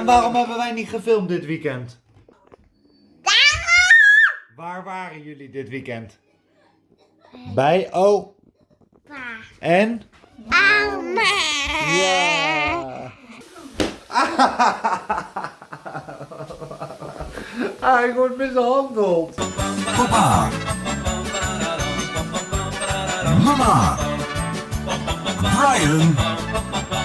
En waarom hebben wij niet gefilmd dit weekend? Waar waren jullie dit weekend? Bij opa. En? Ja. Hij wordt mishandeld. Papa. Mama. Brian.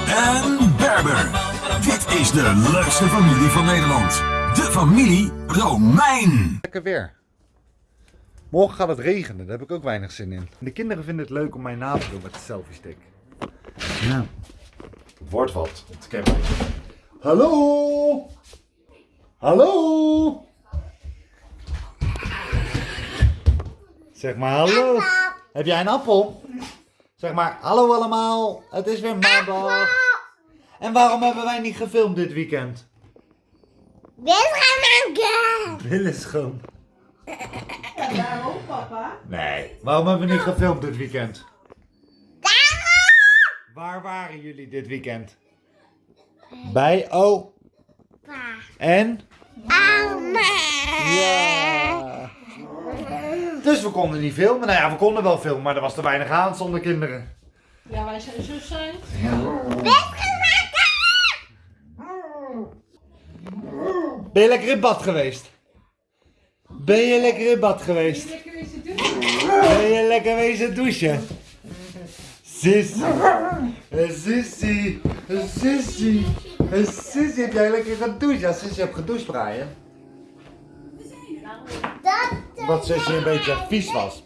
En Berber. Dit is de leukste familie van Nederland. De familie Romein. Lekker weer. Morgen gaat het regenen, daar heb ik ook weinig zin in. De kinderen vinden het leuk om mij na te doen met de selfie stick. Ja. Wordt wat. Hallo? Hallo? Zeg maar hallo. Heb jij een appel? Zeg maar hallo allemaal. Het is weer maandag. En waarom hebben wij niet gefilmd dit weekend? Billen schoon. Waarom, papa? Nee. Waarom hebben we niet gefilmd dit weekend? Waar waren jullie dit weekend? Bij opa. En? Ja. Dus we konden niet filmen. Nou ja, we konden wel filmen, maar er was te weinig aan zonder kinderen. Ja, wij zijn zo zijn. Ben je lekker in bad geweest? Ben je lekker in bad geweest? Ben je lekker wezen douchen? Sissy. Eh, Sissy. Eh, Sissy. Eh, Sissy, heb jij lekker gedoucht? Ja, Sissy heeft gedoucht, Brian. Wat Sissy een beetje vies was.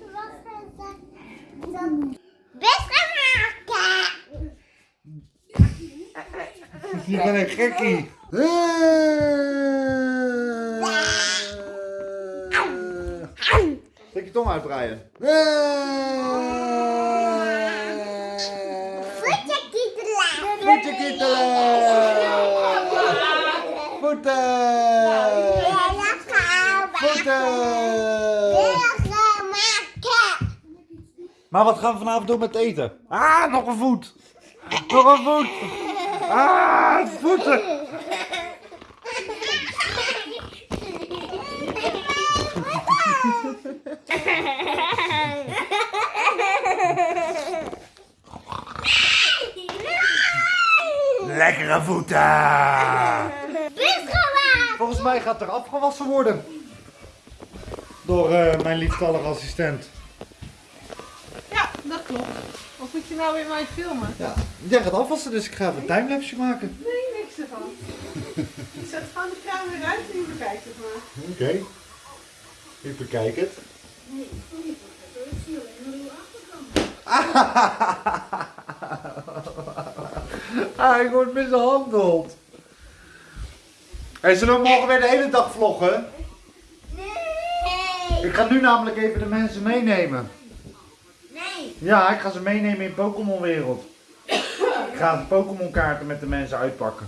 Je bent een gekkie. Trek je tong uit, Brian. Voetje kietelen. Voeten. Voeten. Maar wat gaan we vanavond doen met eten? Ah, nog een voet. Nog een voet. Ah, voeten. Lekkere voeten. Volgens mij gaat er afgewassen worden. Door eh, mijn lieftallige assistent. Klopt. Of moet je nou weer mij filmen? Ja, jij gaat afwassen, dus ik ga even een timelapse maken. Nee, niks ervan. Ik zet gewoon de camera uit en je bekijkt het maar. Oké. Ik bekijk het. Hij wordt mishandeld. Hey, zullen we morgen weer de hele dag vloggen? Ik ga nu namelijk even de mensen meenemen. Ja, ik ga ze meenemen in Pokémon wereld. Ik ga de Pokémon kaarten met de mensen uitpakken.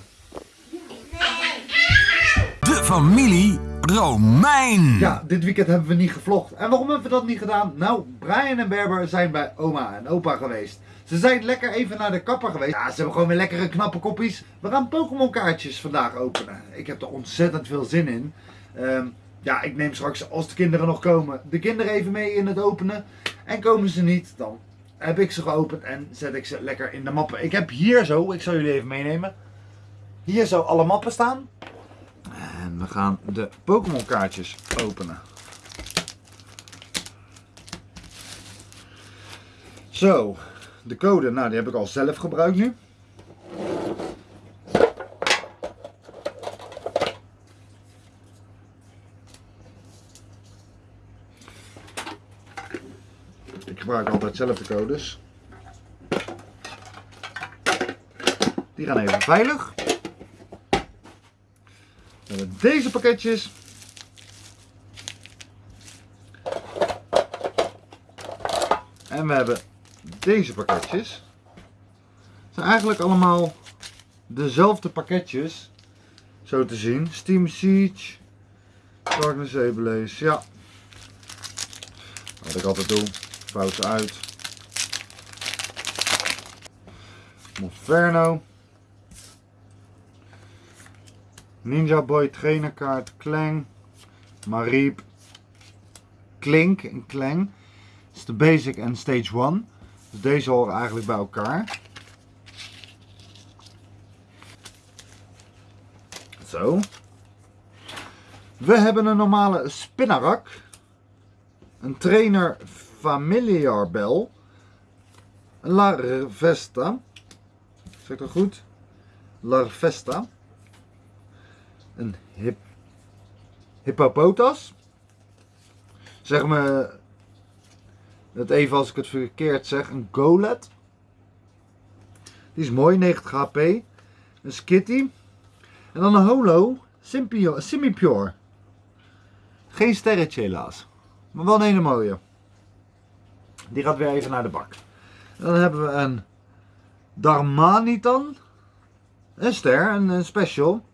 De familie Romein. Ja, dit weekend hebben we niet gevlogd. En waarom hebben we dat niet gedaan? Nou, Brian en Berber zijn bij oma en opa geweest. Ze zijn lekker even naar de kapper geweest. Ja, ze hebben gewoon weer lekkere knappe koppies. We gaan Pokémon kaartjes vandaag openen. Ik heb er ontzettend veel zin in. Ehm, ja, ik neem straks, als de kinderen nog komen, de kinderen even mee in het openen. En komen ze niet, dan heb ik ze geopend en zet ik ze lekker in de mappen. Ik heb hier zo, ik zal jullie even meenemen. Hier zo alle mappen staan. En we gaan de Pokémon kaartjes openen. Zo, de code, nou die heb ik al zelf gebruikt nu. Ik gebruik altijd zelf de codes. Die gaan even veilig. We hebben deze pakketjes. En we hebben deze pakketjes. Het zijn eigenlijk allemaal dezelfde pakketjes. Zo te zien. Steam Siege. Darkness Ablaze. Ja. Wat ik altijd doe. Ze uit. Monferno. Ninja Boy trainerkaart, Klang, Mariep, Klink en Klang. Dat is de basic en stage 1. Dus deze horen eigenlijk bij elkaar. Zo. We hebben een normale spinnarak. Een trainer familiar bell. Een Larvesta. Zeg dat goed? Larvesta. Een hip, hippopotas. Zeg me het even als ik het verkeerd zeg. Een golet. Die is mooi, 90 HP. Een skitty. En dan een holo. Simi-pure. Geen sterretje helaas. Maar wel een hele mooie. Die gaat weer even naar de bak. Dan hebben we een Darmanitan. Een ster, een, special.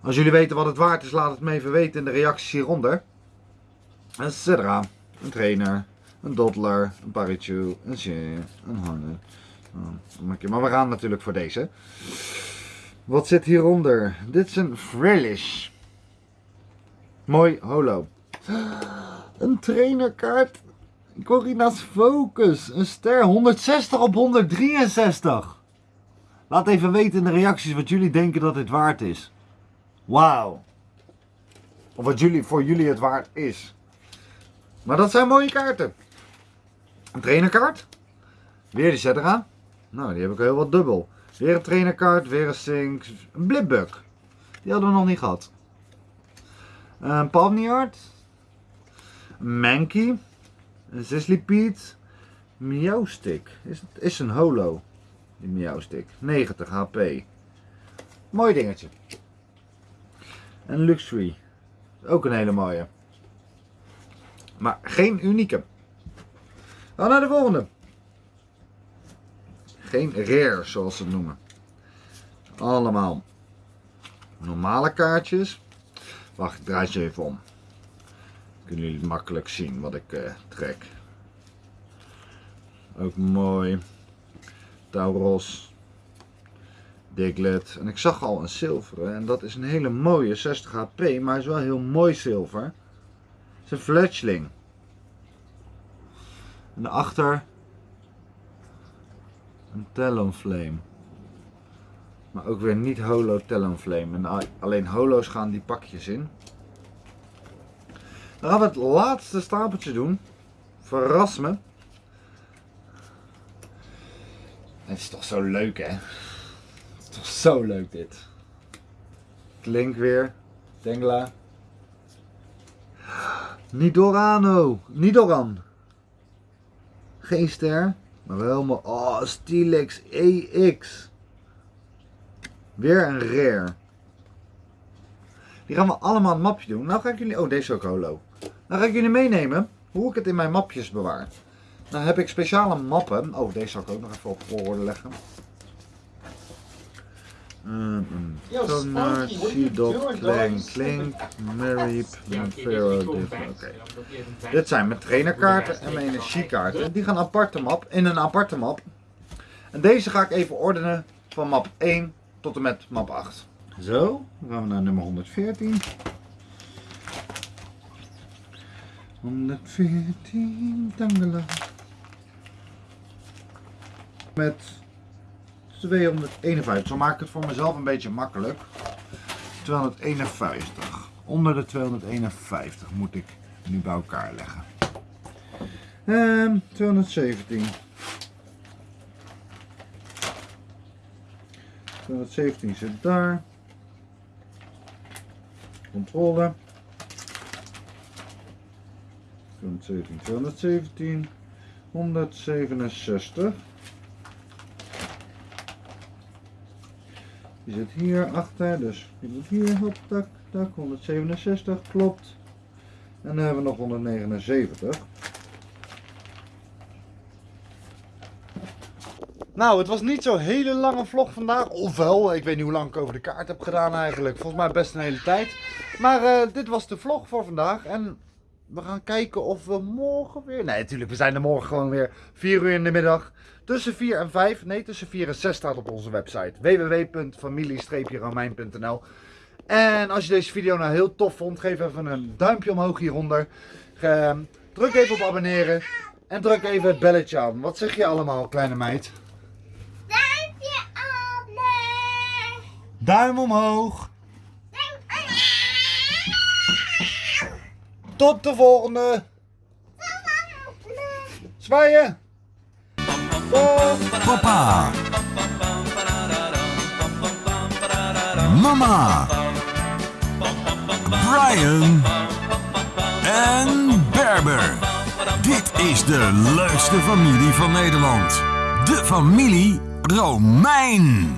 Als jullie weten wat het waard is, laat het me even weten in de reacties hieronder. Een Cedra, een trainer, een Doddler, een Parichu, een Shea, een Harne. Oh, Maar we gaan natuurlijk voor deze. Wat zit hieronder? Dit is een Frillish. Mooi holo. Een trainerkaart. Corina's Focus. Een ster. 160 op 163. Laat even weten in de reacties wat jullie denken dat dit waard is. Wauw. Of wat jullie, voor jullie het waard is. Maar dat zijn mooie kaarten. Een trainerkaart. Weer die Cedra. Nou, die heb ik heel wat dubbel. Weer een trainerkaart, weer een Sync. Een Blipbug. Die hadden we nog niet gehad. Een Palmniard. Een Mankey. Een Sisleypede. Meowstick. Is, het is een holo. Die Meowstick. 90 HP. Mooi dingetje. En Luxury. Ook een hele mooie. Maar geen unieke. Dan naar de volgende. Geen rare zoals ze het noemen. Allemaal normale kaartjes. Wacht, ik draai ze even om. Kunnen jullie makkelijk zien wat ik eh, trek. Ook mooi. Tauros. Diglett. En ik zag al een zilveren. En dat is een hele mooie 60 HP. Maar is wel heel mooi zilver. Het is een fletchling. En daarachter een Talonflame. Maar ook weer niet holo Talonflame. En alleen holo's gaan die pakjes in. Dan gaan we het laatste stapeltje doen. Verras me. Het is toch zo leuk hè? Het is toch zo leuk dit. Klink weer. Tengla. Nidorano. Nidoran. Geen ster. Maar wel helemaal. Oh, Stilex EX. Weer een rare. Die gaan we allemaal het mapje doen. Nou ga ik jullie. Oh, deze is ook holo. Nou ga ik jullie meenemen hoe ik het in mijn mapjes bewaar. Nou heb ik speciale mappen. Oh, deze zal ik ook nog even op volgorde leggen. Pharaoh. Dan moet je even back. Dit zijn mijn trainerkaarten en mijn energiekaarten. Die gaan aparte map, in een aparte map. En deze ga ik even ordenen van map 1 tot en met map 8. Zo, dan gaan we naar nummer 114. 114, tangela. Met 251. Zo maak ik het voor mezelf een beetje makkelijk. 251. Onder de 251 moet ik nu bij elkaar leggen. Ehm 217. 217 zit daar. Controle. 217, 217. 167. Die zit hier achter, dus die moet hier, hop, tak, tak, 167, klopt. En dan hebben we nog 179. Nou, het was niet zo'n hele lange vlog vandaag. Ofwel, ik weet niet hoe lang ik over de kaart heb gedaan eigenlijk. Volgens mij best een hele tijd. Maar eh, dit was de vlog voor vandaag. En we gaan kijken of we morgen weer... Nee, natuurlijk, we zijn er morgen gewoon weer 4 uur in de middag. Tussen 4 en 5, nee, tussen 4 en 6 staat op onze website. www.familie-romein.nl En als je deze video nou heel tof vond, geef even een duimpje omhoog hieronder. Ehm, druk even op abonneren. En druk even het belletje aan. Wat zeg je allemaal, kleine meid? Duimpje omhoog. Duim omhoog. Tot de volgende. Zwaaien. Papa. Mama. Brian. En Berber. Dit is de leukste familie van Nederland. De familie Romein.